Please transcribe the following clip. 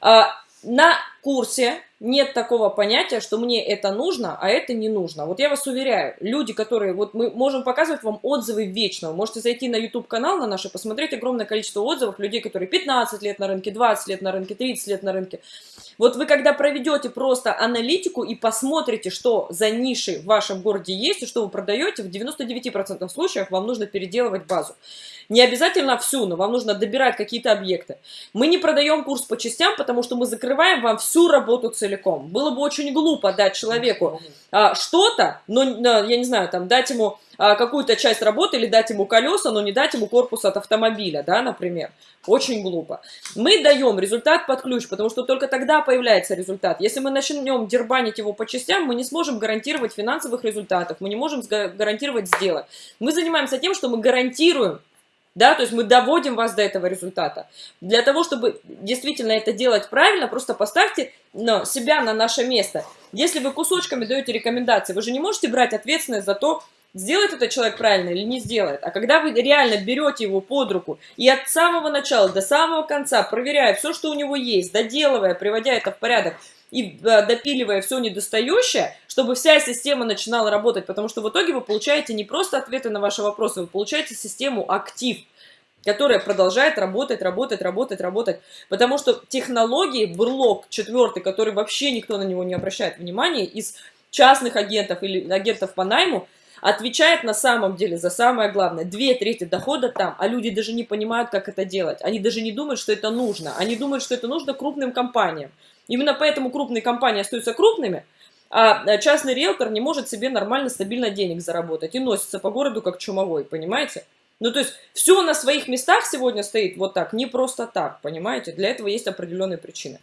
А, на курсе нет такого понятия, что мне это нужно, а это не нужно. Вот я вас уверяю, люди, которые, вот мы можем показывать вам отзывы вечно, вы можете зайти на YouTube-канал на наш и посмотреть огромное количество отзывов людей, которые 15 лет на рынке, 20 лет на рынке, 30 лет на рынке. Вот вы когда проведете просто аналитику и посмотрите, что за ниши в вашем городе есть и что вы продаете, в 99% случаев вам нужно переделывать базу. Не обязательно всю, но вам нужно добирать какие-то объекты. Мы не продаем курс по частям, потому что мы закрываем вам всю работу целиком. Было бы очень глупо дать человеку а, что-то, но, я не знаю, там, дать ему а, какую-то часть работы или дать ему колеса, но не дать ему корпус от автомобиля, да, например. Очень глупо. Мы даем результат под ключ, потому что только тогда появляется результат. Если мы начнем дербанить его по частям, мы не сможем гарантировать финансовых результатов, мы не можем гарантировать сделок. Мы занимаемся тем, что мы гарантируем да, то есть мы доводим вас до этого результата. Для того, чтобы действительно это делать правильно, просто поставьте ну, себя на наше место. Если вы кусочками даете рекомендации, вы же не можете брать ответственность за то, сделает этот человек правильно или не сделает. А когда вы реально берете его под руку и от самого начала до самого конца, проверяя все, что у него есть, доделывая, приводя это в порядок, и допиливая все недостающее, чтобы вся система начинала работать, потому что в итоге вы получаете не просто ответы на ваши вопросы, вы получаете систему актив, которая продолжает работать, работать, работать, работать. Потому что технологии, бурлок четвертый, который вообще никто на него не обращает внимания, из частных агентов или агентов по найму, отвечает на самом деле за самое главное. Две трети дохода там, а люди даже не понимают, как это делать. Они даже не думают, что это нужно. Они думают, что это нужно крупным компаниям. Именно поэтому крупные компании остаются крупными, а частный риэлтор не может себе нормально, стабильно денег заработать и носится по городу как чумовой, понимаете? Ну, то есть, все на своих местах сегодня стоит вот так, не просто так, понимаете? Для этого есть определенные причины.